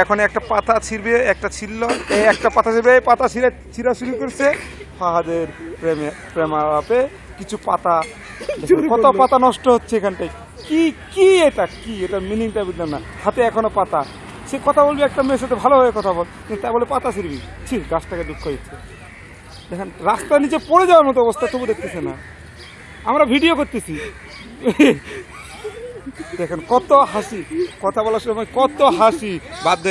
এখন একটা পাতা ছিঁড়বে, একটা ছিঁড়ল এই একটা পাতা ছিঁড়বে, এই পাতা ছিঁড়ে, ছিঁড়া শুরু করছে। ফাহাদের প্রেমে, প্রেমালাপে কিছু পাতা কত পাতা নষ্ট হচ্ছে এখানটায়? কি কি এটা? কি? এটা মিনিংটা বুঝলাম না। হাতে এখনও পাতা। সে কথা বলবি একটা মেয়ের সাথে ভালোভাবে কথা বল। কিন্তু তা বলে পাতা ছিঁড়বি। ছি, গাছটাকে দুঃখ দিচ্ছে। দেখেন, রাস্তার নিচে পড়ে যাওয়ার মতো অবস্থা, তবু দেখতেছে না। আমরা ভিডিও করতেছি। দেখেন কত হাসি। কথা বলার সময় কত হাসি। বাধ্য